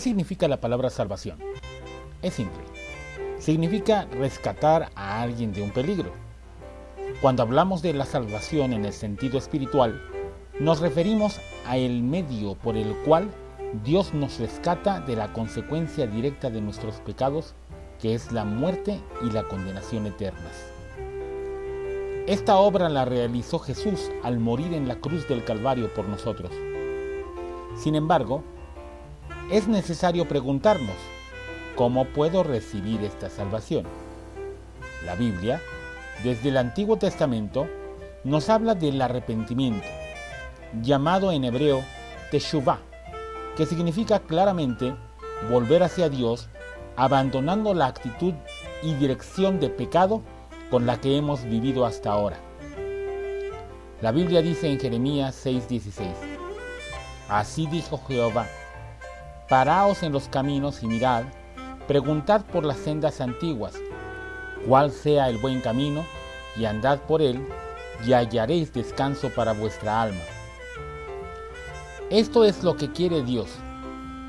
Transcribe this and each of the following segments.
significa la palabra salvación? Es simple. Significa rescatar a alguien de un peligro. Cuando hablamos de la salvación en el sentido espiritual, nos referimos a el medio por el cual Dios nos rescata de la consecuencia directa de nuestros pecados, que es la muerte y la condenación eternas. Esta obra la realizó Jesús al morir en la cruz del Calvario por nosotros. Sin embargo, es necesario preguntarnos, ¿cómo puedo recibir esta salvación? La Biblia, desde el Antiguo Testamento, nos habla del arrepentimiento, llamado en hebreo Teshuvah, que significa claramente volver hacia Dios abandonando la actitud y dirección de pecado con la que hemos vivido hasta ahora. La Biblia dice en Jeremías 6:16, Así dijo Jehová, paraos en los caminos y mirad, preguntad por las sendas antiguas, cuál sea el buen camino, y andad por él, y hallaréis descanso para vuestra alma. Esto es lo que quiere Dios,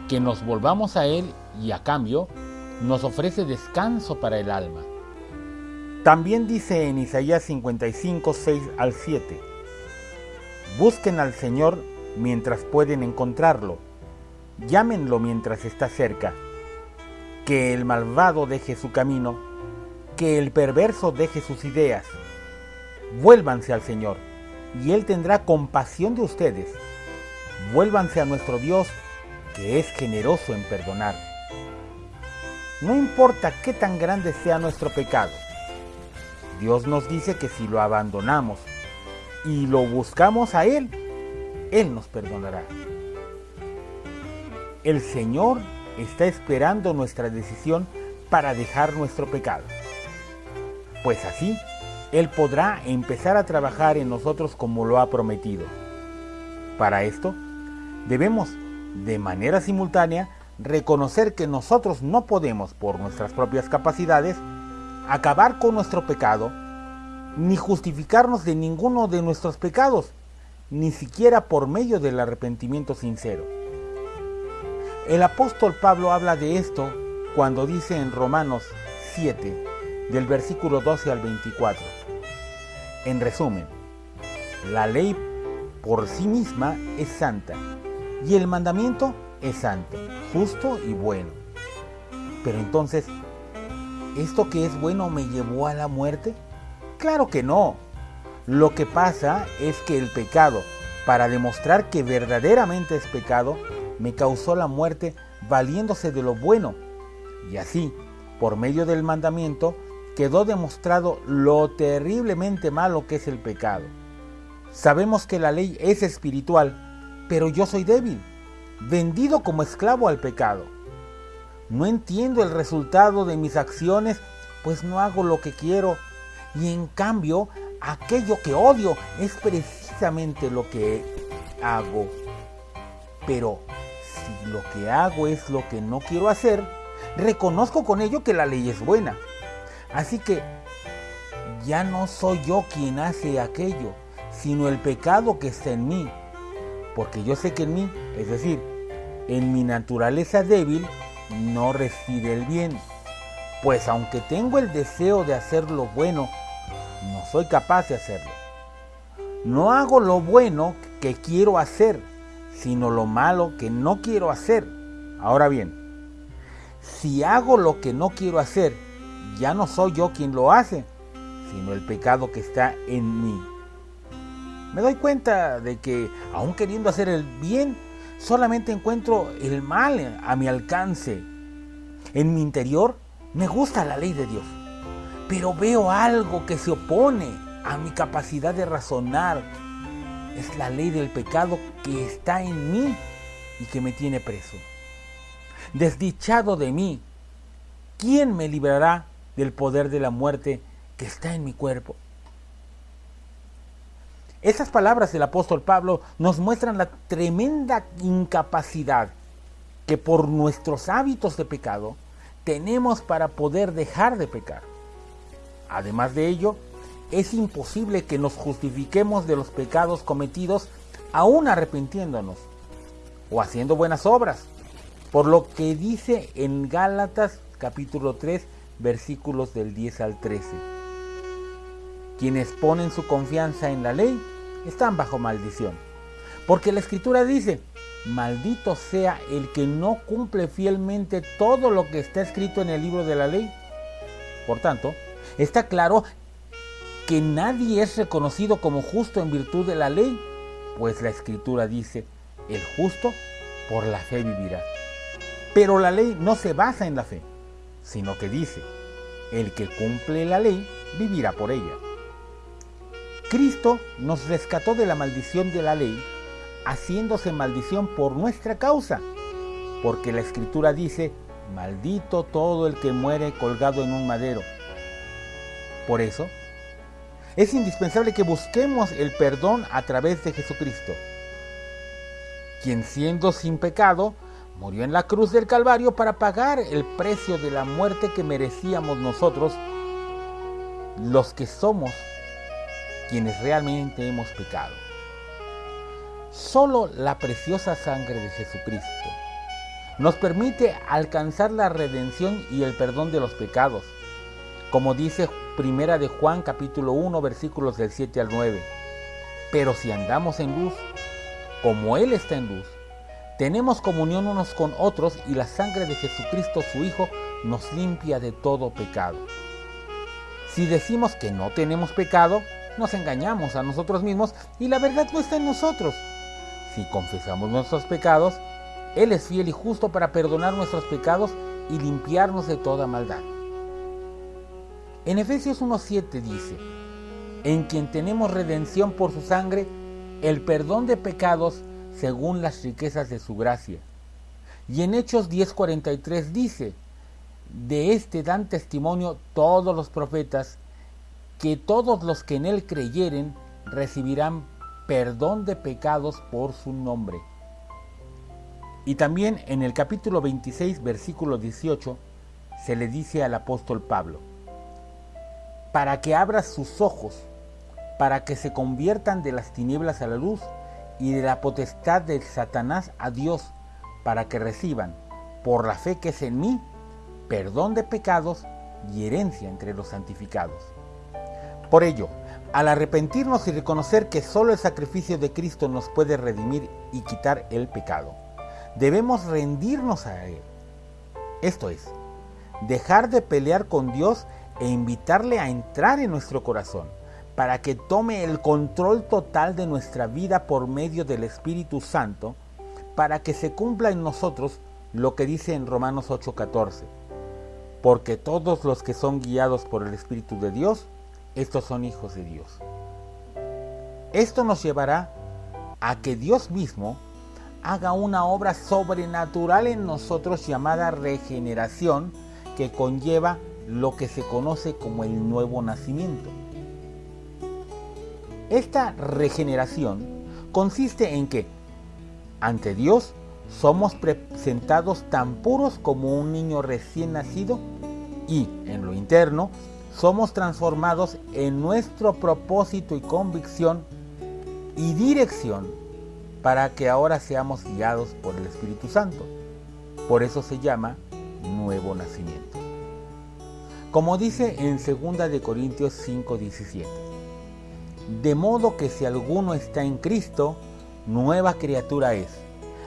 que nos volvamos a Él y a cambio nos ofrece descanso para el alma. También dice en Isaías 55, 6 al 7, Busquen al Señor mientras pueden encontrarlo, llámenlo mientras está cerca, que el malvado deje su camino, que el perverso deje sus ideas, vuélvanse al Señor, y Él tendrá compasión de ustedes, vuélvanse a nuestro Dios, que es generoso en perdonar. No importa qué tan grande sea nuestro pecado, Dios nos dice que si lo abandonamos y lo buscamos a Él, Él nos perdonará. El Señor está esperando nuestra decisión para dejar nuestro pecado. Pues así, Él podrá empezar a trabajar en nosotros como lo ha prometido. Para esto, debemos, de manera simultánea, reconocer que nosotros no podemos, por nuestras propias capacidades, acabar con nuestro pecado, ni justificarnos de ninguno de nuestros pecados, ni siquiera por medio del arrepentimiento sincero. El apóstol Pablo habla de esto cuando dice en Romanos 7, del versículo 12 al 24. En resumen, la ley por sí misma es santa y el mandamiento es santo, justo y bueno. Pero entonces, ¿esto que es bueno me llevó a la muerte? Claro que no. Lo que pasa es que el pecado, para demostrar que verdaderamente es pecado, me causó la muerte valiéndose de lo bueno. Y así, por medio del mandamiento, quedó demostrado lo terriblemente malo que es el pecado. Sabemos que la ley es espiritual, pero yo soy débil, vendido como esclavo al pecado. No entiendo el resultado de mis acciones, pues no hago lo que quiero. Y en cambio, aquello que odio es precisamente lo que hago. Pero si lo que hago es lo que no quiero hacer, reconozco con ello que la ley es buena. Así que ya no soy yo quien hace aquello, sino el pecado que está en mí. Porque yo sé que en mí, es decir, en mi naturaleza débil, no reside el bien. Pues aunque tengo el deseo de hacer lo bueno, no soy capaz de hacerlo. No hago lo bueno que quiero hacer, sino lo malo que no quiero hacer. Ahora bien, si hago lo que no quiero hacer, ya no soy yo quien lo hace, sino el pecado que está en mí. Me doy cuenta de que, aun queriendo hacer el bien, solamente encuentro el mal a mi alcance. En mi interior me gusta la ley de Dios, pero veo algo que se opone a mi capacidad de razonar. Es la ley del pecado que está en mí y que me tiene preso. Desdichado de mí, ¿quién me librará del poder de la muerte que está en mi cuerpo? Esas palabras del apóstol Pablo nos muestran la tremenda incapacidad que por nuestros hábitos de pecado tenemos para poder dejar de pecar. Además de ello, es imposible que nos justifiquemos de los pecados cometidos aún arrepintiéndonos o haciendo buenas obras. por lo que dice en Gálatas capítulo 3 versículos del 10 al 13. Quienes ponen su confianza en la ley están bajo maldición, porque la escritura dice, maldito sea el que no cumple fielmente todo lo que está escrito en el libro de la ley. Por tanto, está claro que nadie es reconocido como justo en virtud de la ley, pues la escritura dice, el justo por la fe vivirá. Pero la ley no se basa en la fe, sino que dice, el que cumple la ley vivirá por ella. Cristo nos rescató de la maldición de la ley, haciéndose maldición por nuestra causa, porque la escritura dice, maldito todo el que muere colgado en un madero. Por eso, es indispensable que busquemos el perdón a través de Jesucristo, quien siendo sin pecado, murió en la cruz del Calvario para pagar el precio de la muerte que merecíamos nosotros, los que somos quienes realmente hemos pecado. Solo la preciosa sangre de Jesucristo nos permite alcanzar la redención y el perdón de los pecados, como dice Primera de Juan capítulo 1 versículos del 7 al 9. Pero si andamos en luz, como Él está en luz, tenemos comunión unos con otros y la sangre de Jesucristo su Hijo nos limpia de todo pecado. Si decimos que no tenemos pecado, nos engañamos a nosotros mismos y la verdad no está en nosotros. Si confesamos nuestros pecados, Él es fiel y justo para perdonar nuestros pecados y limpiarnos de toda maldad. En Efesios 1.7 dice, en quien tenemos redención por su sangre, el perdón de pecados según las riquezas de su gracia. Y en Hechos 10:43 dice, de este dan testimonio todos los profetas, que todos los que en él creyeren recibirán perdón de pecados por su nombre. Y también en el capítulo 26, versículo 18, se le dice al apóstol Pablo, para que abras sus ojos, para que se conviertan de las tinieblas a la luz y de la potestad de Satanás a Dios, para que reciban, por la fe que es en mí, perdón de pecados y herencia entre los santificados. Por ello, al arrepentirnos y reconocer que solo el sacrificio de Cristo nos puede redimir y quitar el pecado, debemos rendirnos a Él. Esto es, dejar de pelear con Dios e invitarle a entrar en nuestro corazón para que tome el control total de nuestra vida por medio del Espíritu Santo, para que se cumpla en nosotros lo que dice en Romanos 8:14. Porque todos los que son guiados por el Espíritu de Dios, estos son hijos de Dios. Esto nos llevará a que Dios mismo haga una obra sobrenatural en nosotros llamada regeneración que conlleva lo que se conoce como el nuevo nacimiento. Esta regeneración consiste en que ante Dios somos presentados tan puros como un niño recién nacido y en lo interno somos transformados en nuestro propósito y convicción y dirección para que ahora seamos guiados por el Espíritu Santo. Por eso se llama nuevo nacimiento. Como dice en 2 de Corintios 5:17. De modo que si alguno está en Cristo, nueva criatura es.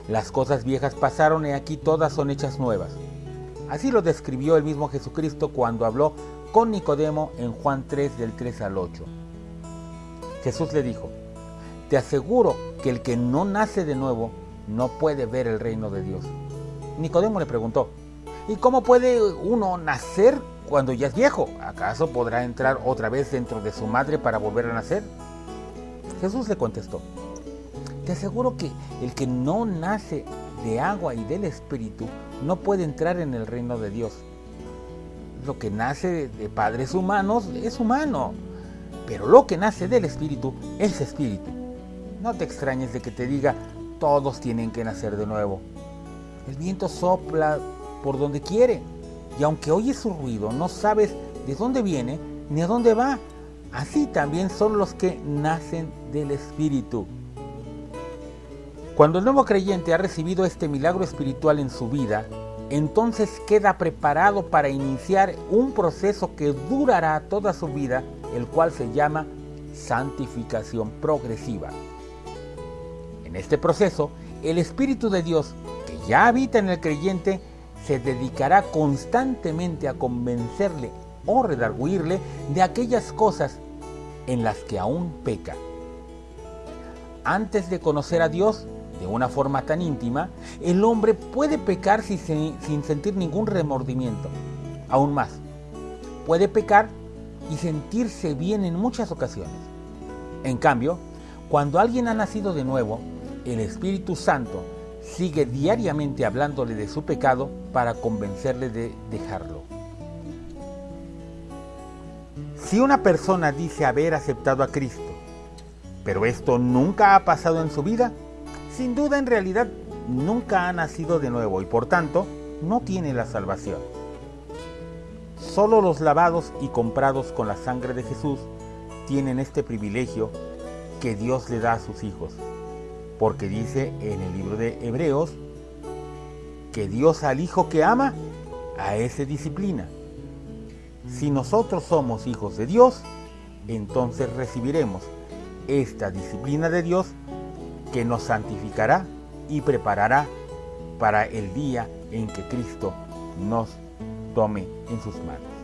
Las cosas viejas pasaron y aquí todas son hechas nuevas. Así lo describió el mismo Jesucristo cuando habló con Nicodemo en Juan 3 del 3 al 8. Jesús le dijo, te aseguro que el que no nace de nuevo no puede ver el reino de Dios. Nicodemo le preguntó, ¿y cómo puede uno nacer cuando ya es viejo, ¿acaso podrá entrar otra vez dentro de su madre para volver a nacer? Jesús le contestó, te aseguro que el que no nace de agua y del Espíritu no puede entrar en el reino de Dios. Lo que nace de padres humanos es humano, pero lo que nace del Espíritu es Espíritu. No te extrañes de que te diga, todos tienen que nacer de nuevo. El viento sopla por donde quiere y aunque oyes su ruido, no sabes de dónde viene ni a dónde va. Así también son los que nacen del Espíritu. Cuando el nuevo creyente ha recibido este milagro espiritual en su vida, entonces queda preparado para iniciar un proceso que durará toda su vida, el cual se llama santificación progresiva. En este proceso, el Espíritu de Dios, que ya habita en el creyente, se dedicará constantemente a convencerle o redarguirle de aquellas cosas en las que aún peca. Antes de conocer a Dios de una forma tan íntima, el hombre puede pecar sin, sin sentir ningún remordimiento. Aún más, puede pecar y sentirse bien en muchas ocasiones. En cambio, cuando alguien ha nacido de nuevo, el Espíritu Santo sigue diariamente hablándole de su pecado para convencerle de dejarlo. Si una persona dice haber aceptado a Cristo, pero esto nunca ha pasado en su vida, sin duda en realidad nunca ha nacido de nuevo y por tanto no tiene la salvación. Solo los lavados y comprados con la sangre de Jesús tienen este privilegio que Dios le da a sus hijos porque dice en el libro de Hebreos que Dios al hijo que ama, a ese disciplina. Si nosotros somos hijos de Dios, entonces recibiremos esta disciplina de Dios que nos santificará y preparará para el día en que Cristo nos tome en sus manos.